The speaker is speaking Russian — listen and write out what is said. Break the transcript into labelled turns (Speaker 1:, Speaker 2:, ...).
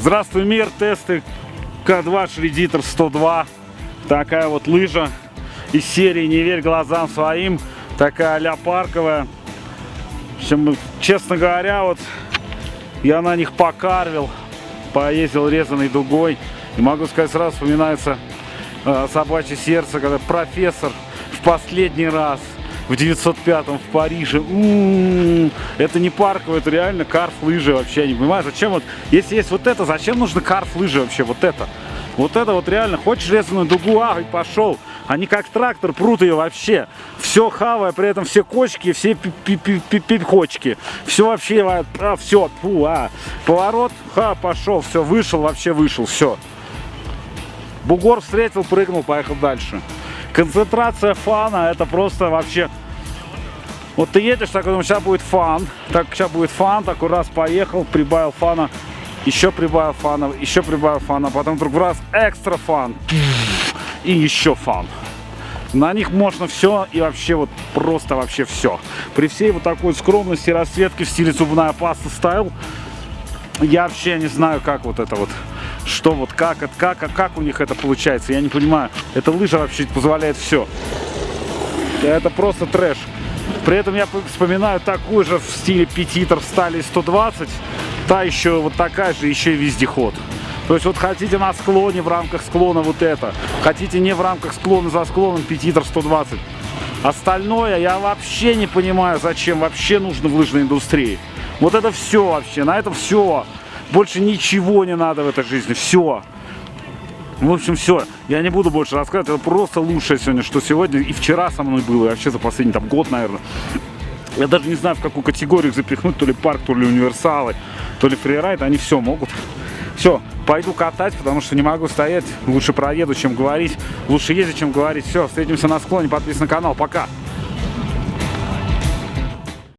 Speaker 1: Здравствуй, мир, тесты К2 Шредитор 102. Такая вот лыжа из серии «Не верь глазам своим». Такая а парковая. В общем, честно говоря, вот я на них покарвил, поездил резаной дугой. И могу сказать, сразу вспоминается э, собачье сердце, когда профессор в последний раз в 905-м в Париже. У -у -у, это не парковый, это реально карф лыжи вообще. Не понимаю, зачем вот, если есть вот это, зачем нужно карф лыжи вообще, вот это? Вот это вот реально, хочешь резаную дугу, а, и пошел. Они как трактор прут ее вообще. Все хавая, при этом все кочки, все пипочки. Все вообще, а, все, фу, а. Поворот, ха, пошел, все, вышел, вообще вышел, все. Бугор встретил, прыгнул, поехал дальше. Концентрация фана, это просто вообще... Вот ты едешь, так думаешь, сейчас будет fun. Так, сейчас будет fun, такой раз поехал, прибавил фана. Еще прибавил фана, еще прибавил фана. Потом вдруг раз extra fun. И еще fun. На них можно все и вообще вот просто вообще все. При всей вот такой скромности расцветки в стиле зубная паста style, я вообще не знаю, как вот это вот что вот как, как, как у них это получается, я не понимаю. Эта лыжа вообще позволяет все. Это просто трэш. При этом я вспоминаю такую же в стиле Петитер стали 120. Та еще вот такая же, еще и вездеход. То есть вот хотите на склоне, в рамках склона вот это. Хотите не в рамках склона, за склоном Петитер 120. Остальное я вообще не понимаю, зачем вообще нужно в лыжной индустрии. Вот это все вообще, на этом все. Больше ничего не надо в этой жизни. Все. В общем, все. Я не буду больше рассказывать. Это просто лучшее сегодня, что сегодня и вчера со мной было. И вообще за последний там год, наверное. Я даже не знаю, в какую категорию запихнуть. То ли парк, то ли универсалы, то ли фрирайд. Они все могут. Все, пойду катать, потому что не могу стоять. Лучше проеду, чем говорить. Лучше ездить, чем говорить. Все, встретимся на склоне. Подписывайся на канал. Пока.